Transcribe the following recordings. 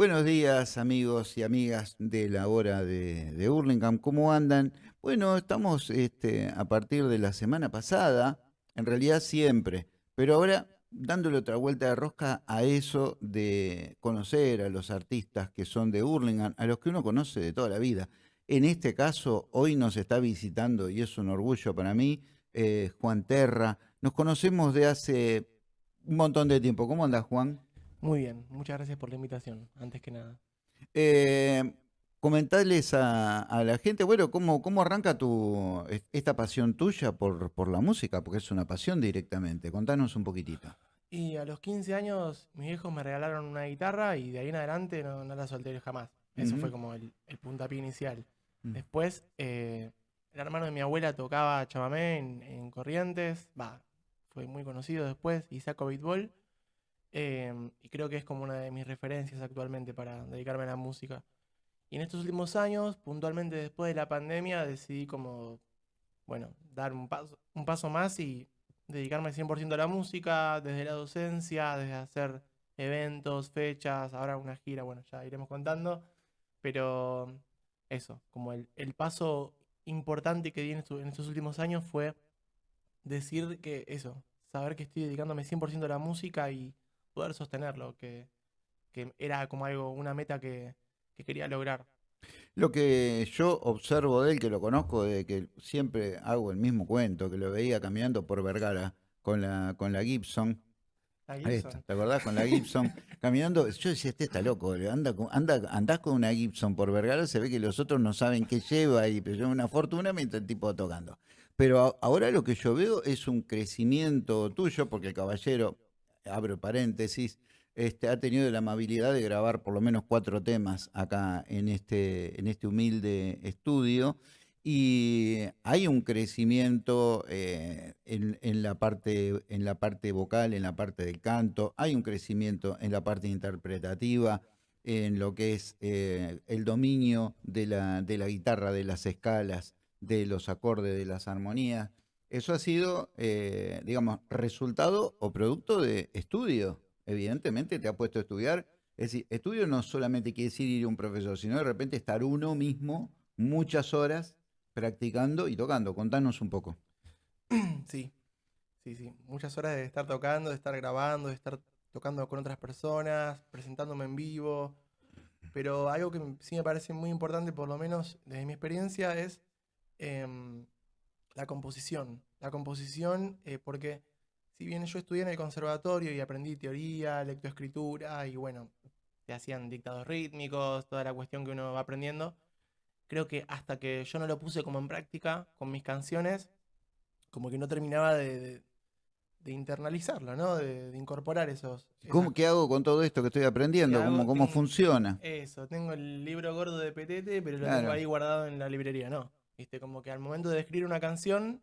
Buenos días amigos y amigas de la hora de, de Hurlingham, ¿cómo andan? Bueno, estamos este, a partir de la semana pasada, en realidad siempre, pero ahora dándole otra vuelta de rosca a eso de conocer a los artistas que son de Hurlingham, a los que uno conoce de toda la vida. En este caso, hoy nos está visitando, y es un orgullo para mí, eh, Juan Terra. Nos conocemos de hace un montón de tiempo. ¿Cómo andas, Juan? Muy bien, muchas gracias por la invitación, antes que nada. Eh, comentarles a, a la gente, bueno, ¿cómo, cómo arranca tu, es- esta pasión tuya por, por la música? Porque es una pasión directamente. Contanos un poquitito. Y a los 15 años, mis viejos me regalaron una guitarra y de ahí en adelante no, no la solté jamás. Eso fue como el, el puntapié inicial. Mm. Después, eh, el hermano de mi abuela tocaba chamamé en, en Corrientes, va, fue muy conocido después, y saco beatball. Em, y creo que es como una de mis referencias actualmente para dedicarme a la música. Y en estos últimos años, puntualmente después de la pandemia, decidí como, bueno, dar un paso, un paso más y dedicarme 100% a la música, desde la docencia, desde hacer eventos, fechas, ahora una gira, bueno, ya iremos contando, pero eso, como el, el paso importante que di en, estu- en estos últimos años fue decir que eso, saber que estoy dedicándome 100% a la música y poder sostenerlo, que, que era como algo, una meta que, que quería lograr. Lo que yo observo de él, que lo conozco, de que siempre hago el mismo cuento, que lo veía caminando por Vergara con la, con la Gibson. La Gibson. está, ¿te acordás? Con la Gibson caminando. Yo decía, este está loco, anda, anda, andás con una Gibson por Vergara, se ve que los otros no saben qué lleva y pero lleva una fortuna mientras el tipo tocando. Pero ahora lo que yo veo es un crecimiento tuyo, porque el caballero, abro paréntesis, este, ha tenido la amabilidad de grabar por lo menos cuatro temas acá en este, en este humilde estudio. Y hay un crecimiento eh, en, la parte, en la parte vocal, en la parte del canto, hay un crecimiento en la parte interpretativa, en lo que es eh, el dominio de la, de la guitarra, de las escalas, de los acordes, de las armonías. Eso ha sido, eh, digamos, resultado o producto de estudio. Evidentemente te ha puesto a estudiar. Es decir, estudio no solamente quiere decir ir a un profesor, sino de repente estar uno mismo muchas horas practicando y tocando. Contanos un poco. Sí, sí, sí. Muchas horas de estar tocando, de estar grabando, de estar tocando con otras personas, presentándome en vivo. Pero algo que sí me parece muy importante, por lo menos desde mi experiencia, es em, la composición. La composición, eh, porque si bien yo estudié en el conservatorio y aprendí teoría, lectoescritura y bueno, te hacían dictados rítmicos, toda la cuestión que uno va aprendiendo, creo que hasta que yo no lo puse como en práctica con mis canciones, como que no terminaba de, de- de internalizarlo, ¿no? De, de incorporar esos... ¿Cómo, esas- ¿Qué hago con todo esto que estoy aprendiendo? ¿Cómo, cómo Tengo- funciona? Eso, tengo el libro gordo de Petete, pero lo Claro. tengo ahí guardado en la librería, ¿no? Viste, como que al momento de escribir una canción,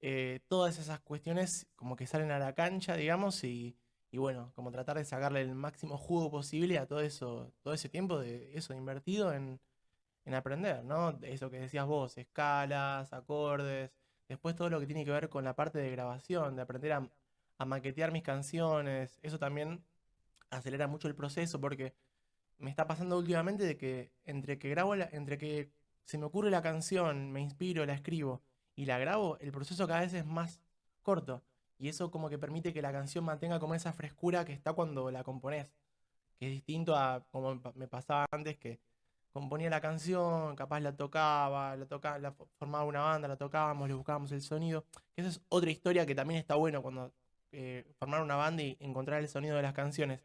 eh, todas esas cuestiones como que salen a la cancha, digamos, y, y bueno, como tratar de sacarle el máximo jugo posible a todo eso, todo ese tiempo de eso invertido en, en aprender, ¿no? Eso que decías vos, escalas, acordes, después todo lo que tiene que ver con la parte de grabación, de aprender a, a maquetear mis canciones, eso también acelera mucho el proceso porque me está pasando últimamente de que entre que grabo, la- entre que se me ocurre la canción, me inspiro, la escribo y la grabo, el proceso cada vez es más corto. Y eso como que permite que la canción mantenga como esa frescura que está cuando la componés. Que es distinto a como me pa- me pasaba antes que componía la canción, capaz la tocaba, la tocaba, la fo- formaba una banda, la tocábamos, le buscábamos el sonido. Que esa es otra historia que también está bueno cuando eh, formar una banda y encontrar el sonido de las canciones.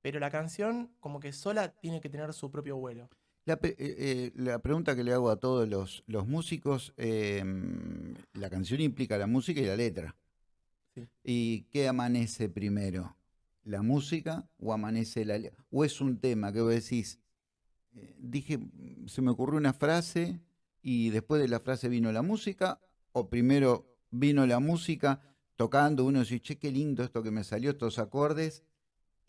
Pero la canción como que sola tiene que tener su propio vuelo. La, eh, eh, la pregunta que le hago a todos los, los músicos, em, la canción implica la música y la letra. Sí. ¿Y qué amanece primero? ¿La música o amanece la letra? ¿O es un tema que vos decís, eh, dije, se me ocurrió una frase y después de la frase vino la música? ¿O primero vino la música tocando, uno dice, che, qué lindo esto que me salió, estos acordes?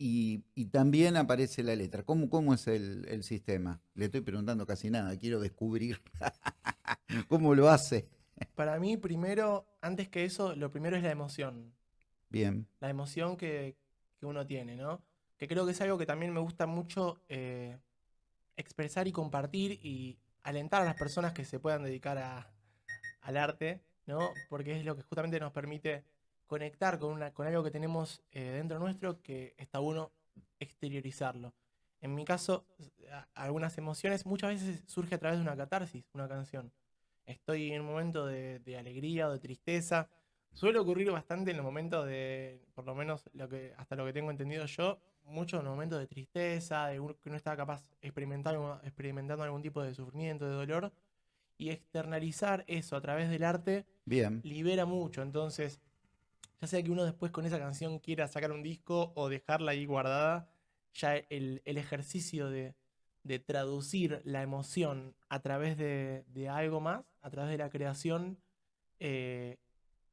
Y, y también aparece la letra. ¿Cómo, cómo es el, el sistema? Le estoy preguntando casi nada, quiero descubrir cómo lo hace. Para mí, primero, antes que eso, lo primero es la emoción. Bien, La emoción que, que uno tiene, ¿no? que creo que es algo que también me gusta mucho eh, expresar y compartir y alentar a las personas que se puedan dedicar a, al arte, ¿no? Porque es lo que justamente nos permite conectar con, una, con algo que tenemos eh, dentro nuestro que está bueno exteriorizarlo. En mi caso, algunas emociones muchas veces surge a través de una catarsis, una canción. Estoy en un momento de, alegría o de tristeza. Suele ocurrir bastante en los momentos de, por lo menos lo que, hasta lo que tengo entendido yo, mucho en los momentos de tristeza, de que uno está capaz experimentando, experimentando algún tipo de sufrimiento, de dolor, y externalizar eso a través del arte Bien. libera mucho. Entonces, ya sea que uno después con esa canción quiera sacar un disco o dejarla ahí guardada, ya el, ejercicio de, traducir la emoción a través de, algo más, a través de la creación, eh,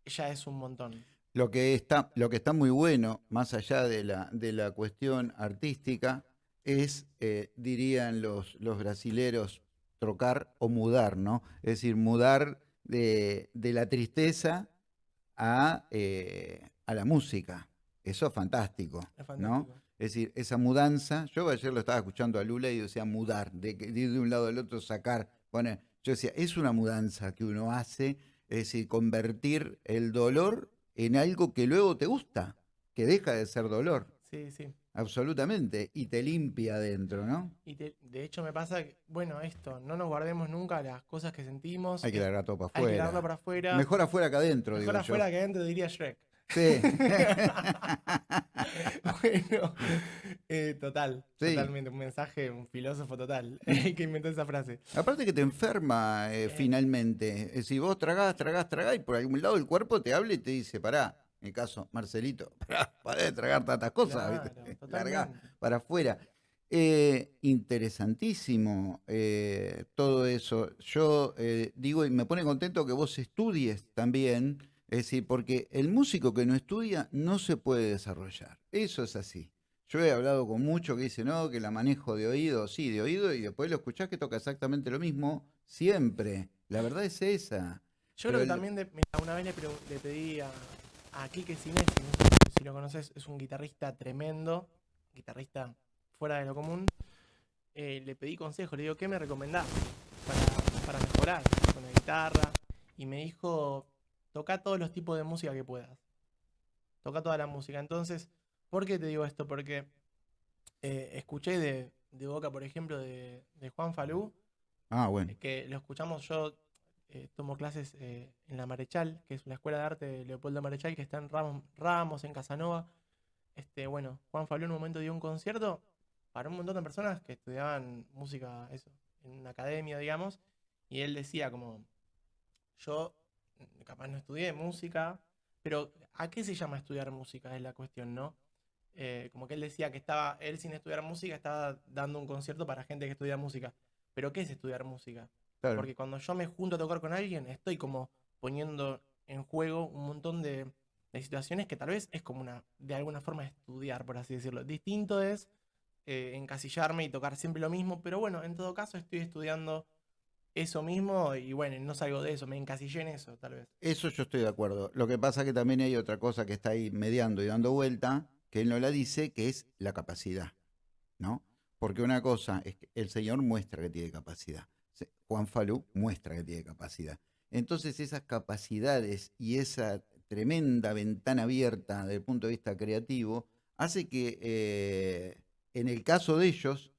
ya es un montón. Lo que, está, lo que está muy bueno, más allá de la, de la cuestión artística, es, eh, dirían los, los brasileros, trocar o mudar, ¿no? Es decir, mudar de, la tristeza a, eh, a, la música. Eso es fantástico, ¿no? Es decir, esa mudanza, yo ayer lo estaba escuchando a Lula y decía mudar, de, ir de un lado al otro, sacar, poner. Yo decía, es una mudanza que uno hace, es decir, convertir el dolor en algo que luego te gusta, que deja de ser dolor. Sí, sí. Absolutamente, y te limpia adentro, ¿no? Y de hecho me pasa que, bueno, esto, no nos guardemos nunca las cosas que sentimos. Hay que largar todo para afuera. Hay que largarlo para afuera. Mejor afuera que adentro, Mejor afuera que adentro, diría Shrek. Sí. bueno, eh, total, totalmente, un mensaje, un filósofo total que inventó esa frase. Aparte que te enferma eh, finalmente. Si vos tragás, tragás, tragás y por algún lado el cuerpo te habla y te dice, pará, en mi caso, Marcelito, para, de tragar tantas cosas, claro, para afuera. Eh, interesantísimo todo eso. Yo digo, y me pone contento que vos estudies también es decir, porque el músico que no estudia no se puede desarrollar. Eso es así. Yo he hablado con muchos que dicen, no, que la manejo de oído, sí, de oído, y después lo escuchás que toca exactamente lo mismo siempre. La verdad es esa. Yo creo que también, una vez le, pedí a, a Quique si lo conoces, es un guitarrista tremendo, guitarrista fuera de lo común. Eh, le pedí consejo, le digo, ¿qué me recomendás para, para mejorar con la guitarra? Y me dijo, toca todos los tipos de música que puedas. Toca toda la música. Entonces, ¿por qué te digo esto? Porque eh, escuché de, boca, por ejemplo, de, Juan Falú. Ah, bueno. Que lo escuchamos yo. Eh, clases eh, en la Marechal, que es la escuela de arte de Leopoldo Marechal, que está en Ramos, Ramos, en Casanova. Este, bueno, Juan Falú en un momento dio un concierto para un montón de personas que estudiaban música, eso, en una academia, digamos, y él decía como, yo capaz no estudié música, pero ¿a qué se llama estudiar música? Es la cuestión, ¿no? Eh, como que él decía que estaba, él sin estudiar música estaba dando un concierto para gente que estudia música. Pero ¿qué es estudiar música? Porque cuando yo me junto a tocar con alguien, estoy como poniendo en juego un montón de, situaciones que tal vez es como una, de alguna forma, estudiar, por así decirlo. Distinto es eh, encasillarme y tocar siempre lo mismo, pero bueno, en todo caso estoy estudiando eso mismo y bueno, no salgo de eso, me encasillé en eso, tal vez. Eso yo estoy de acuerdo. Lo que pasa es que también hay otra cosa que está ahí mediando y dando vuelta, que él no la dice, que es la capacidad, ¿no? Porque una cosa es que el Señor muestra que tiene capacidad. Juan Falú muestra que tiene capacidad. Entonces esas capacidades y esa tremenda ventana abierta desde el punto de vista creativo hace que eh, en el caso de ellos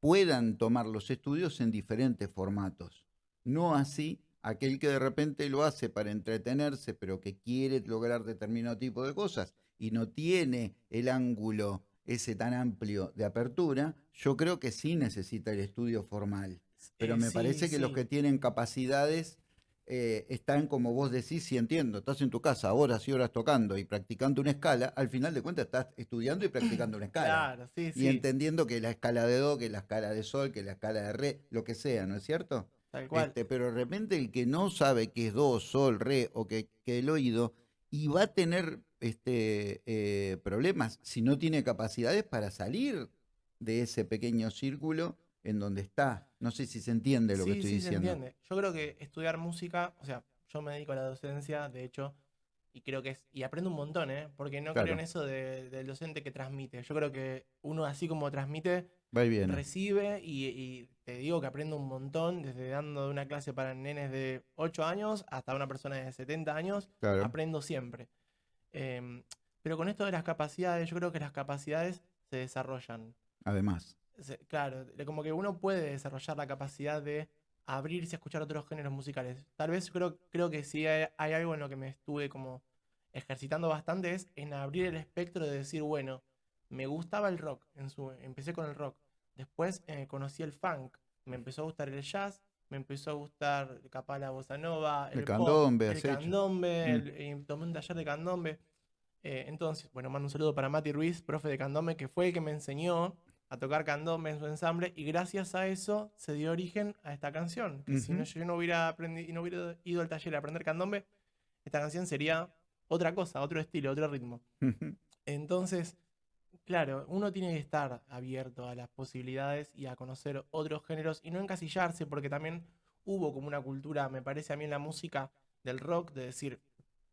puedan tomar los estudios en diferentes formatos. No así aquel que de repente lo hace para entretenerse, pero que quiere lograr determinado tipo de cosas y no tiene el ángulo ese tan amplio de apertura, yo creo que sí necesita el estudio formal. Pero eh, me parece que los que tienen capacidades eh, están, como vos decís, y entiendo, estás en tu casa horas y horas tocando y practicando una escala, al final de cuentas estás estudiando y practicando una escala. Claro, sí, y entendiendo que la escala de Do, que la escala de Sol, que la escala de Re, lo que sea, ¿no es cierto? Tal cual. Este, pero de repente el que no sabe qué es Do, Sol, Re o que, que el oído, y va a tener este, eh, problemas si no tiene capacidades para salir de ese pequeño círculo en donde está. No sé si se entiende lo que estoy sí diciendo. Se entiende. Yo creo que estudiar música, o sea, yo me dedico a la docencia, de hecho, y creo que es, y aprendo un montón, ¿eh? Porque no Claro. creo en eso de- del docente que transmite. Yo creo que uno así como transmite, Va y viene. recibe y, y te digo que aprendo un montón, desde dando una clase para nenes de 8 años hasta una persona de 70 años, Claro. aprendo siempre. Em, pero con esto de las capacidades, yo creo que las capacidades se desarrollan. Además. Claro, como que uno puede desarrollar la capacidad de abrirse a escuchar otros géneros musicales. Tal vez creo, creo que si hay, hay algo en lo que me estuve como ejercitando bastante es en abrir el espectro de decir, bueno, me gustaba el rock, en su, empecé con el rock, después eh, conocí el funk, me empezó a gustar el jazz, me empezó a gustar capaz la bossa nova, El el, pop, candombe, el has hecho. candombe, Mm. el- tomé un taller de candombe. Eh, entonces, bueno, mando un saludo para Mati Ruiz, profe de candombe, que fue el que me enseñó a tocar candombe en su ensamble y gracias a eso se dio origen a esta canción. Que si no, yo no hubiera, aprendido, no hubiera ido al taller a aprender candombe, esta canción sería otra cosa, otro estilo, otro ritmo. Entonces, claro, uno tiene que estar abierto a las posibilidades y a conocer otros géneros y no encasillarse, porque también hubo como una cultura, me parece a mí en la música del rock, de decir,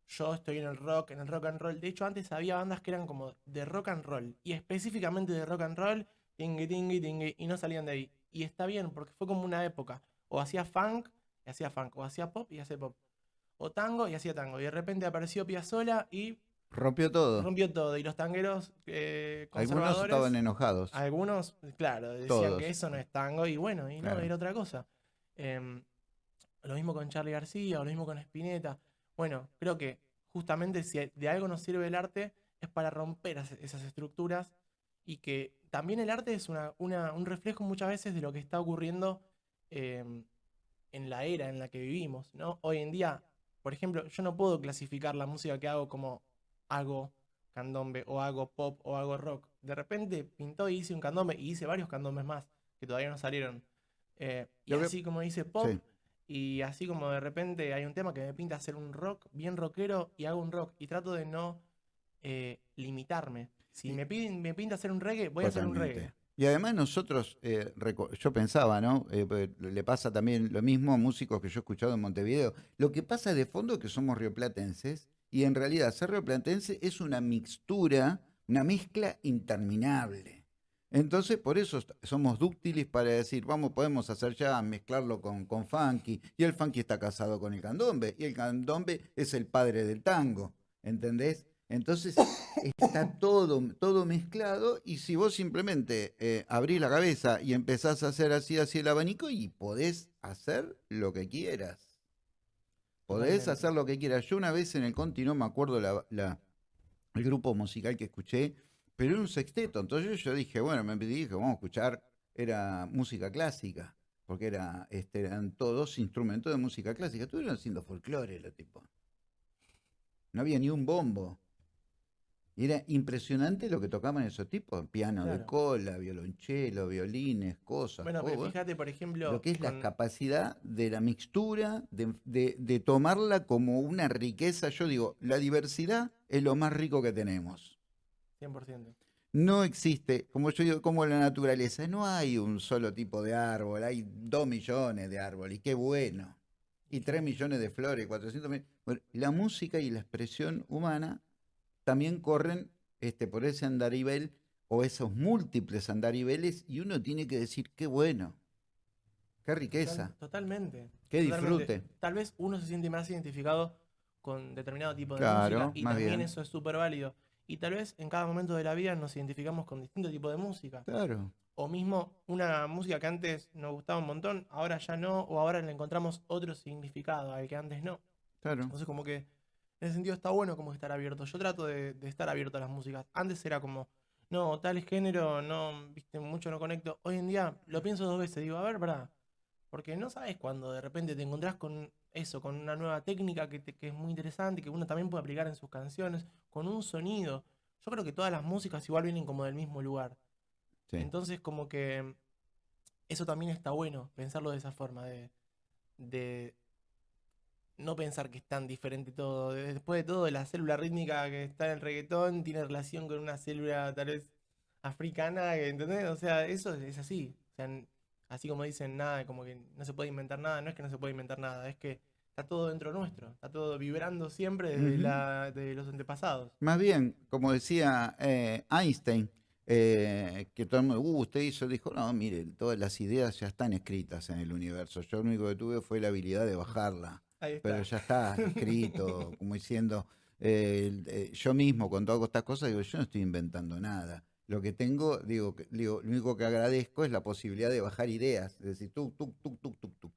yo estoy en el rock, en el rock and roll. De hecho, antes había bandas que eran como de rock and roll, y específicamente de rock and roll, tingui, tingui, tingui, y no salían de ahí. Y está bien, porque fue como una época. O hacía funk, y hacía funk, o hacía pop, y hacía pop. O tango, y hacía tango. Y de repente apareció Piazzolla y Rompió todo. rompió todo. Y los tangueros eh, Algunos estaban enojados. algunos, claro, decían Todos. que eso no es tango. Y bueno, y no, era otra cosa. Em, lo mismo con Charlie García, o lo mismo con Spinetta. Bueno, creo que justamente si de algo nos sirve el arte es para romper as- esas estructuras y que también el arte es una, una- un reflejo muchas veces de lo que está ocurriendo em, en la era en la que vivimos, ¿no? Hoy en día, por ejemplo, yo no puedo clasificar la música que hago como hago candombe o hago pop o hago rock. De repente pintó y hice un candombe y hice varios candombes más que todavía no salieron. Eh, y que- así como hice pop, Sí. y así como de repente hay un tema que me pinta hacer un rock bien rockero y hago un rock y trato de no eh, limitarme. Si me piden, me pinta hacer un reggae, voy a hacer un reggae. Y además nosotros, eh, yo pensaba, ¿no? Eh, pues, le pasa también lo mismo a músicos que yo he escuchado en Montevideo. Lo que pasa de fondo es que somos rioplatenses y en realidad ser rioplatense es una mixtura, una mezcla interminable. Entonces, por eso somos dúctiles para decir, vamos, podemos hacer ya, mezclarlo con, con funky. Y el funky está casado con el candombe. Y el candombe es el padre del tango. ¿Entendés? Entonces, está todo, todo mezclado. Y si vos simplemente eh, abrís la cabeza y empezás a hacer así, así el abanico, y podés hacer lo que quieras. Podés hacer lo que quieras. Yo una vez en el Conti, no me acuerdo la, la- el grupo musical que escuché, pero era un sexteto. Entonces yo dije, bueno, me dije, vamos a escuchar, era música clásica, porque era, este, eran todos instrumentos de música clásica. Estuvieron haciendo folclore los tipos. No había ni un bombo. Y era impresionante lo que tocaban esos tipos, piano de cola, violonchelo, violines, cosas. Bueno, pero fíjate, por ejemplo, lo que es la capacidad de la mixtura, de, de- de tomarla como una riqueza. Yo digo, la diversidad es lo más rico que tenemos. 100%. No existe, como yo digo, como la naturaleza, no hay un solo tipo de árbol, hay dos millones de árboles, y qué bueno. Y tres millones de flores, 400 millones. Bueno, la música y la expresión humana también corren este, por ese andarivel o esos múltiples andariveles y uno tiene que decir, qué bueno, qué Total- riqueza, totalmente. qué totalmente. disfrute. Tal vez uno se siente más identificado con determinado tipo de Claro, música y más también bien. eso es súper válido. Y tal vez en cada momento de la vida nos identificamos con distinto tipo de música. Claro, O mismo una música que antes nos gustaba un montón, ahora ya no, o ahora le encontramos otro significado al que antes no. claro. Entonces como que en ese sentido está bueno como estar abierto. Yo trato de, de estar abierto a las músicas. Antes era como, no, tal género, no, viste, mucho no conecto. Hoy en día lo pienso dos veces, digo, a ver, verdad. Porque no sabes cuando de repente te encontrás con eso, con una nueva técnica que, te- que es muy interesante, que uno también puede aplicar en sus canciones, con un sonido. Yo creo que todas las músicas igual vienen como del mismo lugar. sí. Entonces, como que eso también está bueno, pensarlo de esa forma, de, de no pensar que es tan diferente todo. De- Después de todo, la célula rítmica que está en el reggaetón tiene relación con una célula tal vez africana, ¿entendés? O sea, eso es, así. O sea, n- así como dicen nada, como que no se puede inventar nada, no es que no se puede inventar nada, es que está todo dentro nuestro, está todo vibrando siempre desde, la- de los antepasados. Más bien, como decía eh, Einstein, eh, que todo el mundo, uh, usted hizo, dijo, no, mire, todas las ideas ya están escritas en el universo. Yo lo único que tuve fue la habilidad de bajarla. Ahí está. pero ya está escrito, como diciendo, eh, eh, yo mismo cuando hago estas cosas, digo, yo no estoy inventando nada. Lo que tengo, digo, digo, lo único que agradezco es la posibilidad de bajar ideas, es decir, tuk, tuk, tuk, tuk, tuk, tuk.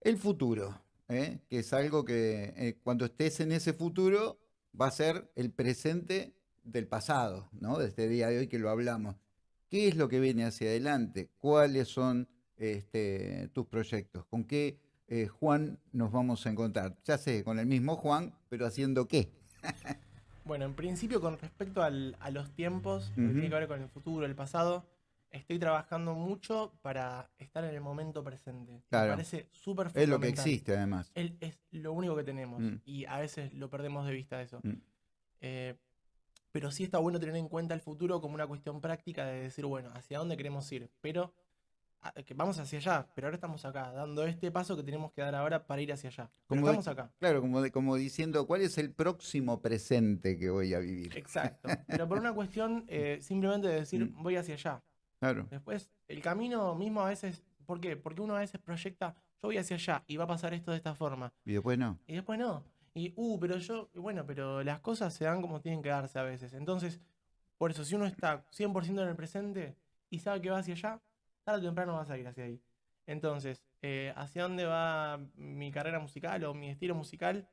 El futuro, ¿eh? que es algo que eh, cuando estés en ese futuro va a ser el presente del pasado, ¿no? De este día de hoy que lo hablamos. ¿Qué es lo que viene hacia adelante? ¿Cuáles son este, tus proyectos? ¿Con qué eh, Juan nos vamos a encontrar? Ya sé, con el mismo Juan, pero haciendo qué. Bueno, en principio con respecto al- a los tiempos, lo que tiene que ver con el futuro, el pasado, estoy trabajando mucho para estar en el momento presente. Claro. Me parece súper Es lo que fundamental. existe además. Es lo único que tenemos Mm. y a veces lo perdemos de vista eso. Mm. Eh, pero sí está bueno tener en cuenta el futuro como una cuestión práctica de decir, bueno, hacia dónde queremos ir. Pero que vamos hacia allá, pero ahora estamos acá, dando este paso que tenemos que dar ahora para ir hacia allá. Pero Como estamos acá. Claro, como, de- como diciendo, ¿cuál es el próximo presente que voy a vivir? Exacto. Pero por una cuestión eh, simplemente de decir, Mm. voy hacia allá. Claro. Después, el camino mismo a veces, ¿por qué? Porque uno a veces proyecta, yo voy hacia allá y va a pasar esto de esta forma. Y después no. Y después no. Y, uh, pero yo, bueno, pero las cosas se dan como tienen que darse a veces. Entonces, por eso, si uno está 100% en el presente y sabe que va hacia allá, tarde o temprano vas a ir hacia ahí. Entonces, eh, ¿hacia dónde va mi carrera musical o mi estilo musical?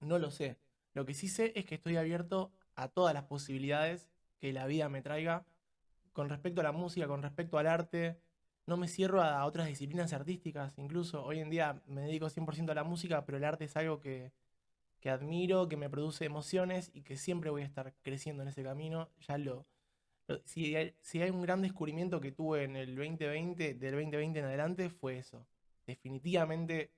No lo sé. Lo que sí sé es que estoy abierto a todas las posibilidades que la vida me traiga con respecto a la música, con respecto al arte. No me cierro a, otras disciplinas artísticas. Incluso hoy en día me dedico 100% a la música, pero el arte es algo que, que admiro, que me produce emociones y que siempre voy a estar creciendo en ese camino. Ya lo- si, hay, si hay un gran descubrimiento que tuve en el 2020, del 2020 en adelante, fue eso. Definitivamente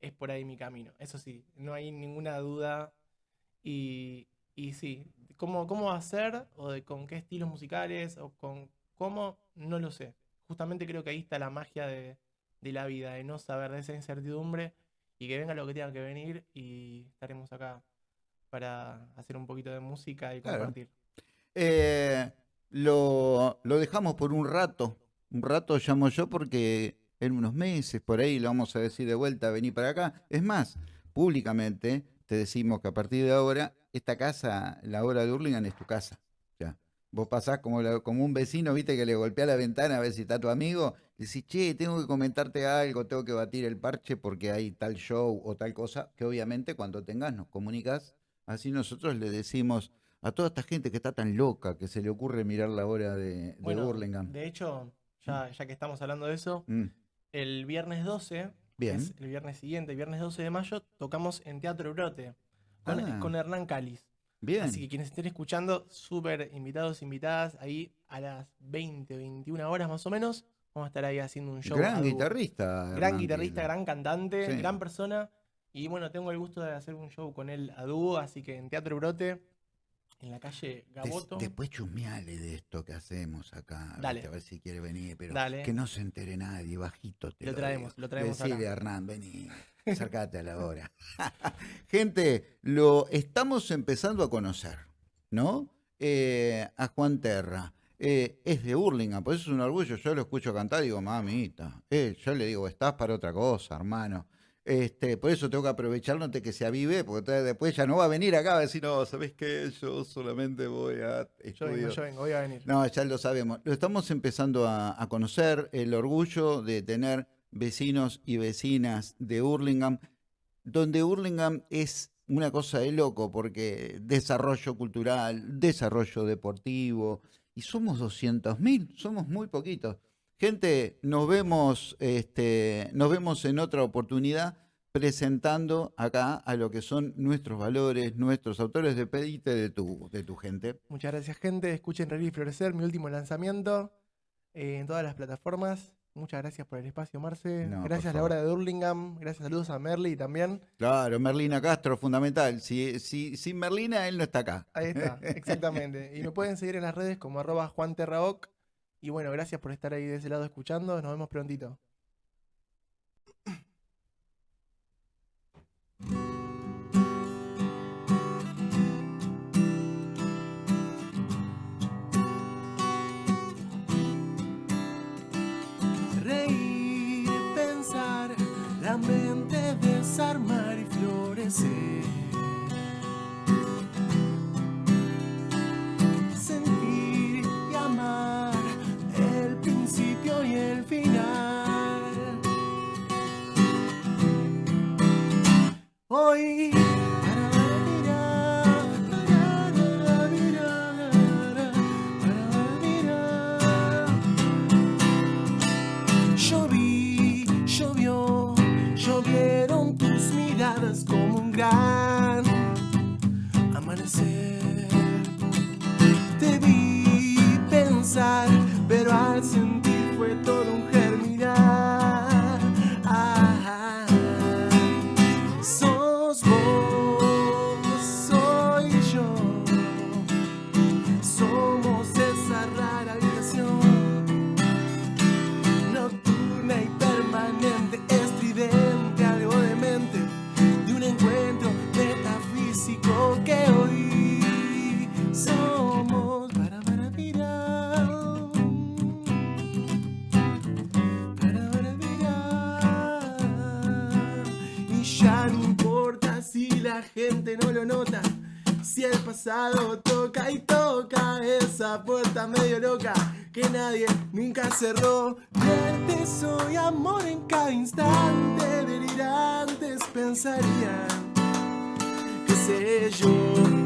es por ahí mi camino. Eso sí, no hay ninguna duda. Y, y sí, ¿cómo, cómo va a ser? O de con qué estilos musicales, o con cómo, no lo sé. Justamente creo que ahí está la magia de, de la vida, de no saber de esa incertidumbre y que venga lo que tenga que venir y estaremos acá para hacer un poquito de música y Claro. compartir. Eh, lo, lo dejamos por un rato. Un rato llamo yo porque en unos meses por ahí lo vamos a decir de vuelta, vení para acá. Es más, públicamente te decimos que a partir de ahora, esta casa, la hora de Hurlingham es tu casa. Ya. Vos pasás como, como un vecino, viste, que le golpea la ventana a ver si está tu amigo. Decís, che, tengo que comentarte algo, tengo que batir el parche porque hay tal show o tal cosa, que obviamente cuando tengas nos comunicas. Así nosotros le decimos a toda esta gente que está tan loca que se le ocurre mirar la hora de, de Bueno, Hurlingham. de hecho, ya, ya que estamos hablando de eso, Mm, el viernes 12, que Bien. es el viernes siguiente, el viernes 12 de mayo, tocamos en Teatro Brote con, Ah. con Hernán Cáliz. Bien. Así que quienes estén escuchando, súper invitados, invitadas, ahí a las 20, 21 horas más o menos, vamos a estar ahí haciendo un show. Gran guitarrista. Gran Hernán guitarrista, gran cantante, Sí. gran persona. Y bueno, tengo el gusto de hacer un show con él a dúo, así que en Teatro Brote, en la calle Des- Gaboto. después chusmeale de esto que hacemos acá. Dale. viste, A ver si quiere venir, pero Dale. que no se entere nadie, bajito te Lo lo, traemos, digo. lo traemos a Hernán, vení, acércate a la hora. Gente, lo estamos empezando a conocer, ¿no? Eh, a Juan Terra. Eh, es de Hurlingham, por eso es un orgullo. Yo lo escucho cantar y digo, mamita. Eh, yo le digo, estás para otra cosa, hermano. Este, por eso tengo que aprovechar antes que se avive, porque después ya no va a venir acá a decir, no, ¿sabes qué? Yo solamente voy a Yo vengo, estudio". yo vengo, voy a venir. No, ya lo sabemos. Lo estamos empezando a, a conocer, el orgullo de tener vecinos y vecinas de Hurlingham, donde Hurlingham es una cosa de loco, porque desarrollo cultural, desarrollo deportivo, y somos 200.000, somos muy poquitos. Gente, nos vemos, este, nos vemos en otra oportunidad presentando acá a lo que son nuestros valores, nuestros autores. Despedite de tu, de tu gente. Muchas gracias, gente. Escuchen Reír y Florecer, mi último lanzamiento eh, en todas las plataformas. Muchas gracias por el espacio, Marce. No, gracias a la hora de Hurlingham. Gracias, saludos a Merly también. Claro, Merlina Castro, fundamental. Si, si, sin Merlina, él no está acá. Ahí está, exactamente. Y me pueden seguir en las redes como arroba juanterraoc. Y bueno, gracias por estar ahí de ese lado escuchando. Nos vemos prontito. Cerró. Verte soy amor en cada instante, delirantes pensarían que sé yo.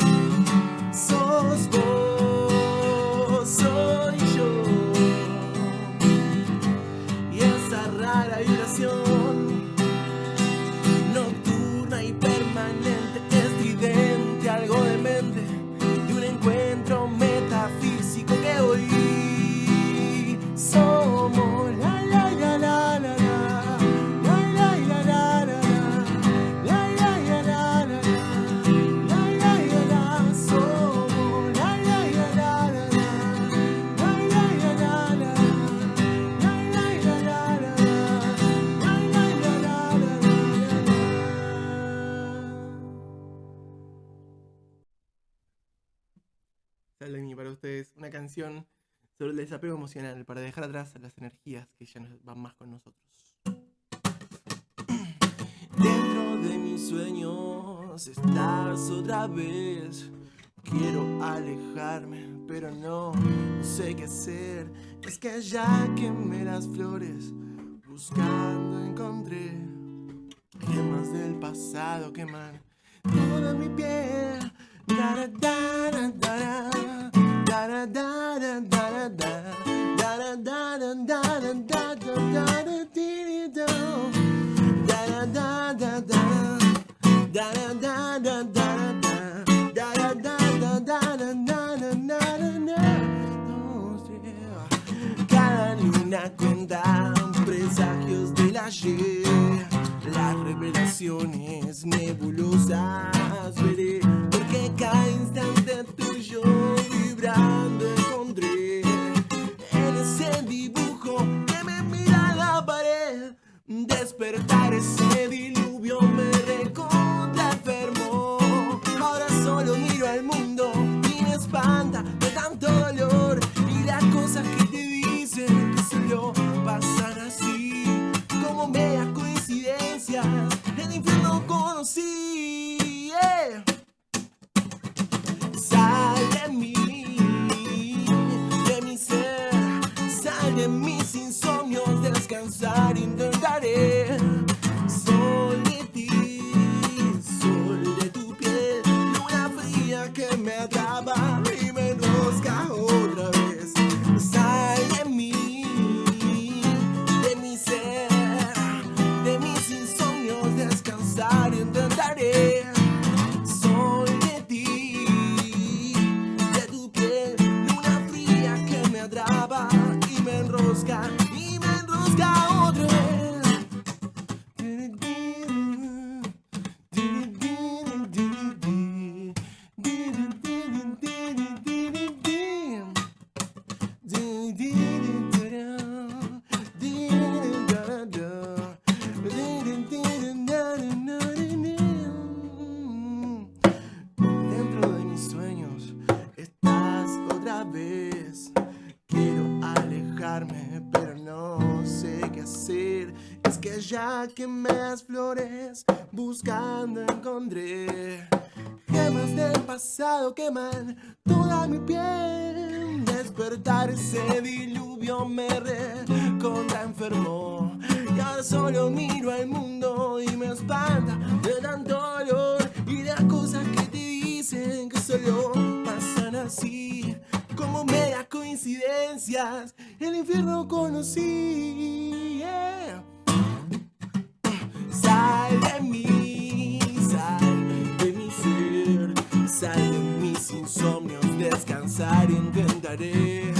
Para ustedes una canción sobre el desapego emocional para dejar atrás las energías que ya no van más con nosotros. Dentro de mis sueños estás otra vez. Quiero alejarme, pero no, no sé qué hacer. Es que ya quemé las flores, buscando encontré gemas del pasado queman toda mi piel. Da, da, da, Cada luna cuenta presagios del ayer. Las revelaciones nebulosas veré, porque cada instante en ese dibujo que me mira la pared. Despertar ese diluvio me recontra. Ahora solo miro al mundo y me espanta de tanto dolor y las cosas que te dicen que solo pasan así como medias coincidencias. El infierno conocí. hiding vez. Quiero alejarme, pero no sé qué hacer. Es que ya quemé las flores, buscando encontré gemas del pasado queman toda mi piel. Despertar ese diluvio me recontra enfermó. Y ahora solo miro al mundo y me espanta de tanto dolor y las cosas que te dicen que solo pasan así como coincidencias. El infierno conocí. yeah. Sal de mí, sal de mi ser, sal de mis insomnios, descansar intentaré.